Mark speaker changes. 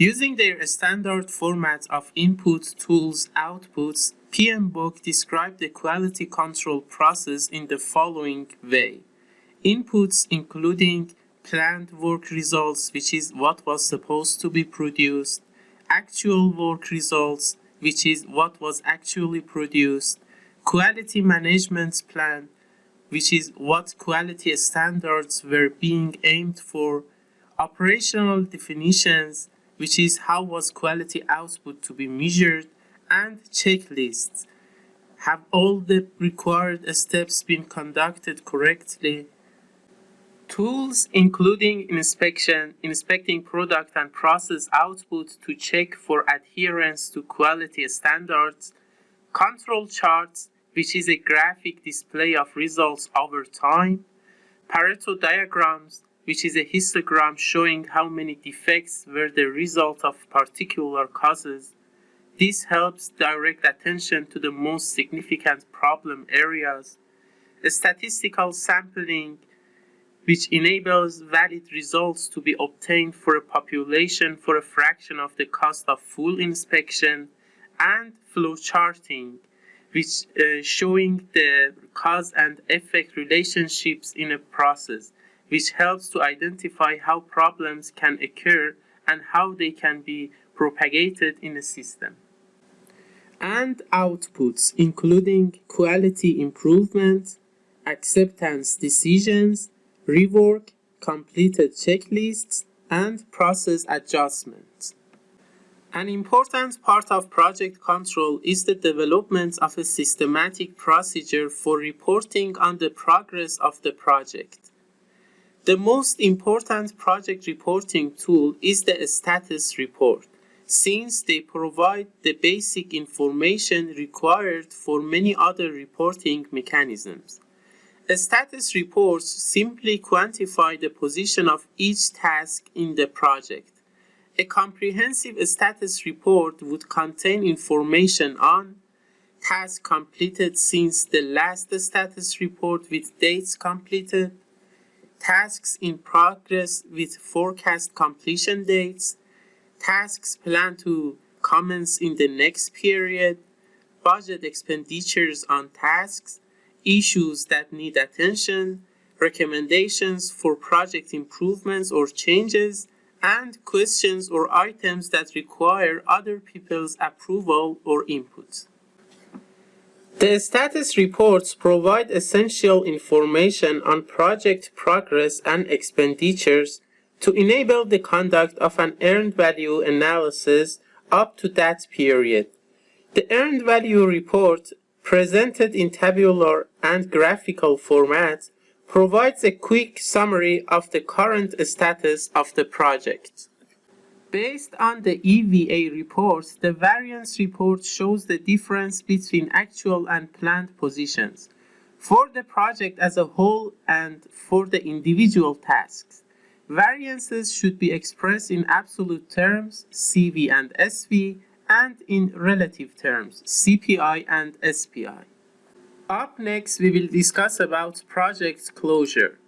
Speaker 1: Using their standard format of input tools outputs, PMBOK described the quality control process in the following way. Inputs including planned work results, which is what was supposed to be produced, actual work results, which is what was actually produced, quality management plan, which is what quality standards were being aimed for, operational definitions, which is how was quality output to be measured, and checklists. Have all the required steps been conducted correctly? Tools including inspection, inspecting product and process output to check for adherence to quality standards, control charts, which is a graphic display of results over time, Pareto diagrams, which is a histogram showing how many defects were the result of particular causes. This helps direct attention to the most significant problem areas. Statistical sampling, which enables valid results to be obtained for a population for a fraction of the cost of full inspection, and flowcharting, which uh, showing the cause and effect relationships in a process which helps to identify how problems can occur and how they can be propagated in a system. And outputs, including quality improvement, acceptance decisions, rework, completed checklists, and process adjustments. An important part of project control is the development of a systematic procedure for reporting on the progress of the project. The most important project reporting tool is the status report, since they provide the basic information required for many other reporting mechanisms. Status reports simply quantify the position of each task in the project. A comprehensive status report would contain information on tasks completed since the last status report with dates completed, tasks in progress with forecast completion dates, tasks planned to commence in the next period, budget expenditures on tasks, issues that need attention, recommendations for project improvements or changes, and questions or items that require other people's approval or input. The status reports provide essential information on project progress and expenditures to enable the conduct of an earned value analysis up to that period. The earned value report, presented in tabular and graphical format, provides a quick summary of the current status of the project. Based on the EVA report, the variance report shows the difference between actual and planned positions for the project as a whole and for the individual tasks. Variances should be expressed in absolute terms, CV and SV, and in relative terms, CPI and SPI. Up next, we will discuss about project closure.